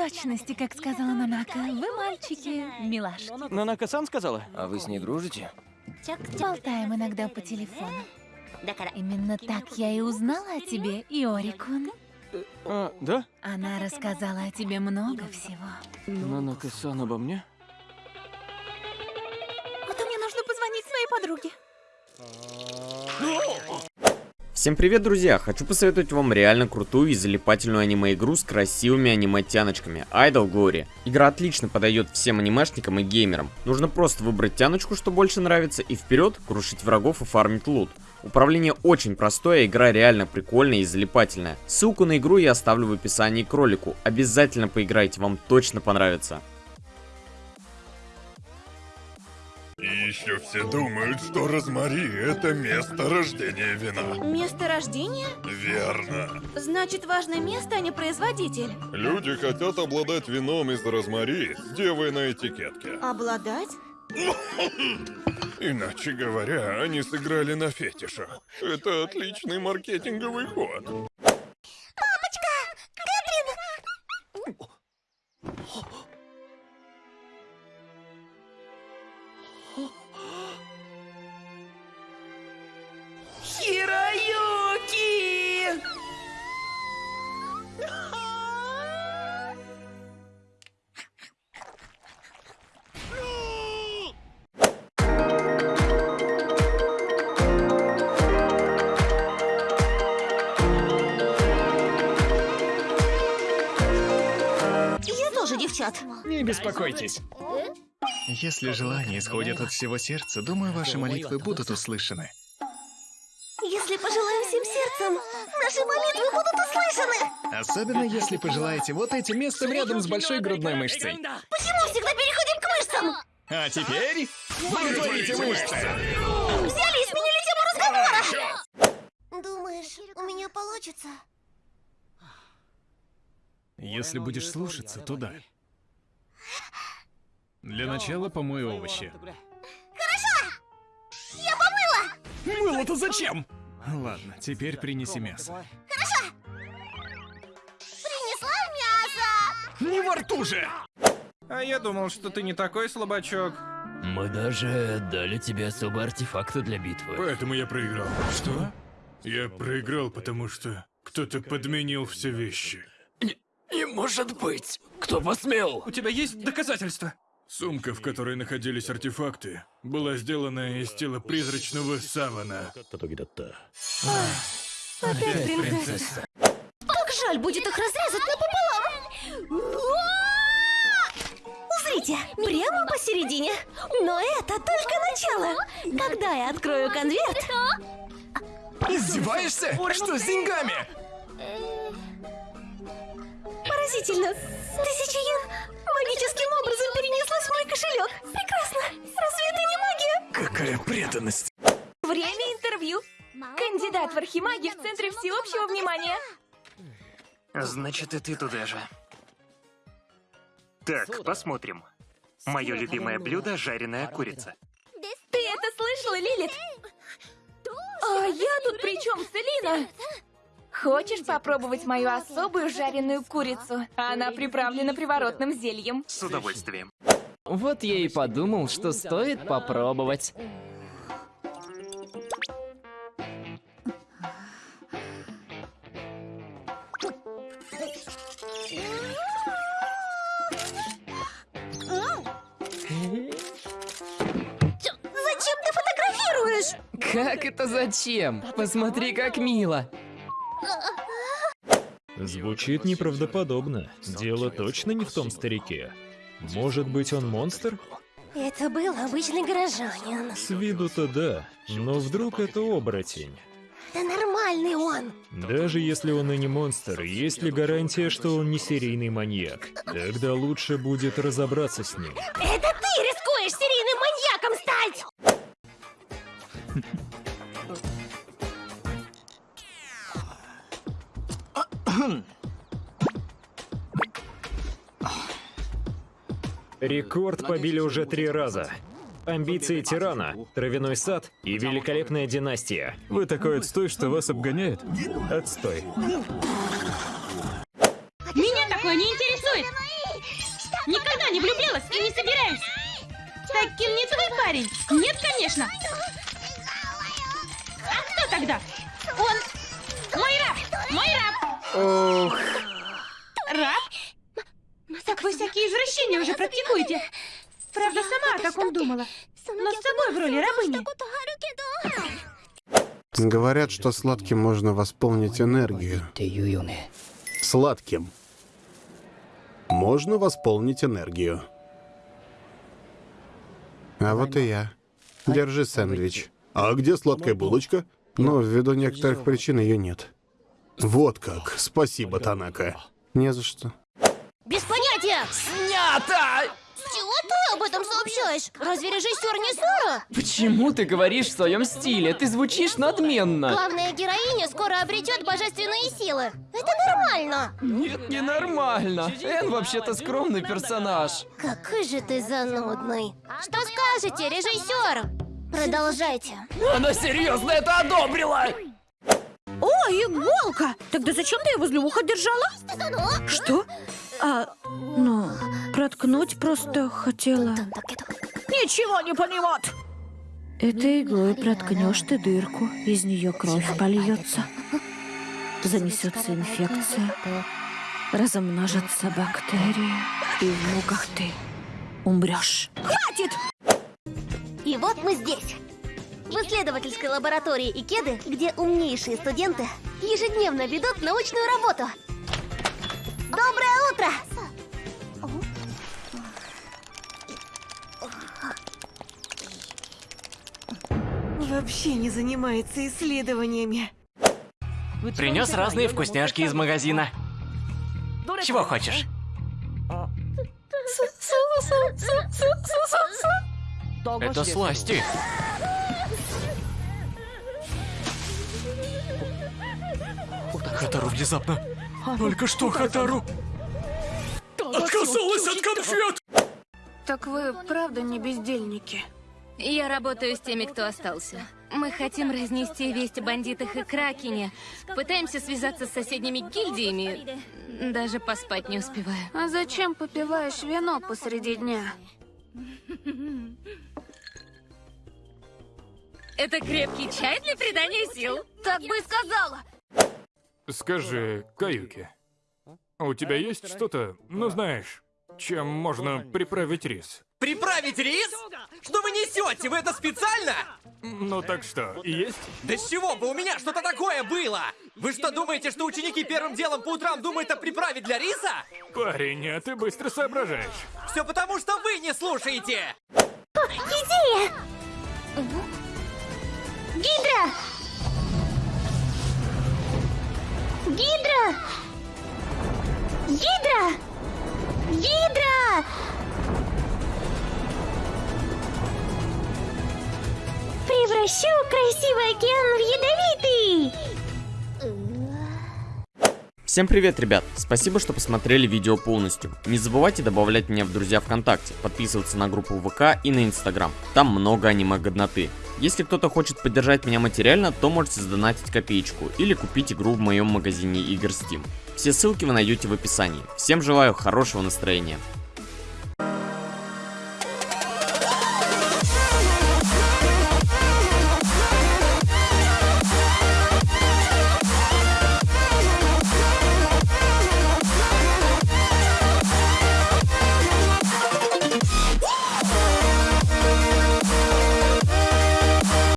точности, как сказала Нанака. Вы, мальчики, милашки. Нанака-сан сказала? А вы с ней дружите? Болтаем иногда по телефону. Именно так я и узнала о тебе, Иорикун. А, да? Она рассказала о тебе много всего. Нанака-сан обо мне? Вот мне нужно позвонить своей подруге. Всем привет, друзья! Хочу посоветовать вам реально крутую и залипательную аниме-игру с красивыми аниме-тяночками Idol Glory. Игра отлично подойдет всем анимешникам и геймерам. Нужно просто выбрать тяночку, что больше нравится, и вперед крушить врагов и фармить лут. Управление очень простое, игра реально прикольная и залипательная. Ссылку на игру я оставлю в описании к ролику. Обязательно поиграйте, вам точно понравится. И еще все думают, что Розмари — это место рождения вина. Место рождения? Верно. Значит, важное место, а не производитель. Люди хотят обладать вином из Розмари с девой на этикетке. Обладать? Иначе говоря, они сыграли на фетишах. Это отличный маркетинговый ход. Девчат. Не беспокойтесь. Если желания исходят от всего сердца, думаю, ваши молитвы будут услышаны. Если пожелаем всем сердцем, наши молитвы будут услышаны. Особенно если пожелаете вот этим местом рядом с большой грудной мышцей. Почему всегда переходим к мышцам? А теперь боготворите мышцы. Взяли и сменили тему разговора. Думаешь, у меня получится? Если будешь слушаться, то да. Для начала помой овощи. Я помыла! Мыло-то зачем? Ладно, теперь принеси мясо. Принесла мясо! Не во рту же! А я думал, что ты не такой слабачок. Мы даже дали тебе особые артефакты для битвы. Поэтому я проиграл. Что? Я проиграл, потому что кто-то подменил все вещи. Может быть! Кто посмел? У тебя есть доказательства? Сумка, в которой находились артефакты, была сделана из тела призрачного савана. Опять принцесса. Как жаль будет их разрезать напополам! Узрите, прямо посередине. Но это только начало. Когда я открою конверт... Издеваешься? Что с деньгами? Поразительно. Тысяча йен магическим образом перенеслась в мой кошелек. Прекрасно. Разве это не магия? Какая преданность. Время интервью. Кандидат в архимаги в центре всеобщего внимания. Значит, и ты туда же. Так, посмотрим. Мое любимое блюдо – жареная курица. Ты это слышала, Лилит? А я тут при чем, Селина? Хочешь попробовать мою особую жареную курицу? Она приправлена приворотным зельем. С удовольствием. Вот я и подумал, что стоит попробовать. Зачем ты фотографируешь? Как это зачем? Посмотри, как мило. Звучит неправдоподобно. Дело точно не в том старике. Может быть, он монстр? Это был обычный горожанин. С виду-то да, но вдруг это оборотень. Да нормальный он. Даже если он и не монстр, есть ли гарантия, что он не серийный маньяк? Тогда лучше будет разобраться с ним. Это ты рискуешь серийным маньяком стать! Рекорд побили уже три раза. Амбиции тирана, травяной сад и великолепная династия. Вы такой отстой, что вас обгоняет? Отстой. Меня такое не интересует. Никогда не влюблялась и не собираюсь. Таким не твой парень. Нет, конечно. А кто тогда? Он Ох, Раб? Так вы всякие извращения уже практикуете. Правда, сама о таком думала. Но с собой в роли рабыни. Говорят, что сладким можно восполнить энергию. Сладким. Можно восполнить энергию. А вот и я. Держи сэндвич. А где сладкая булочка? Но ввиду некоторых причин ее нет. Вот как. Спасибо, Танака. Не за что. Без понятия! Снято! Чего ты об этом сообщаешь? Разве режиссер не Сора? Почему ты говоришь в своем стиле? Ты звучишь надменно. Главная героиня скоро обретет божественные силы. Это нормально. Нет, не нормально. Эн вообще-то скромный персонаж. Какой же ты занудный. Что скажете, режиссер? Продолжайте. Она серьезно это одобрила! О, иголка! Тогда зачем ты ее возле уха держала? Что? А, ну, проткнуть просто хотела. Ничего не понимать! Этой иглой проткнешь ты дырку, из нее кровь польется. Занесется инфекция, размножатся бактерии, и в муках ты умрешь. Хватит! И вот мы здесь. В исследовательской лаборатории Икеды, где умнейшие студенты ежедневно ведут научную работу. Доброе утро! Вообще не занимается исследованиями. Принес разные вкусняшки из магазина. Чего хочешь? это сласти. Хатару внезапно. Только что Хатару отказалась от конфет! Так вы правда не бездельники? Я работаю с теми, кто остался. Мы хотим разнести весть о бандитах и Кракене. Пытаемся связаться с соседними гильдиями. Даже поспать не успеваю. А зачем попиваешь вино посреди дня? Это крепкий чай для придания сил. Так бы и сказала. Скажи, Каюки, у тебя есть что-то, ну знаешь, чем можно приправить рис? Приправить рис? Что вы несете? Вы это специально? Ну так что, есть? Да с чего бы у меня что-то такое было? Вы что, думаете, что ученики первым делом по утрам думают о приправе для риса? Парень, а ты быстро соображаешь. Все потому, что вы не слушаете! Идея! Гидра! Гидра! Гидра! Гидра! Превращу красивый океан в ядовитый! Всем привет, ребят! Спасибо, что посмотрели видео полностью. Не забывайте добавлять меня в друзья ВКонтакте, подписываться на группу ВК и на Инстаграм. Там много аниме-годноты. Если кто-то хочет поддержать меня материально, то можете сдонатить копеечку или купить игру в моем магазине игр Steam. Все ссылки вы найдете в описании. Всем желаю хорошего настроения.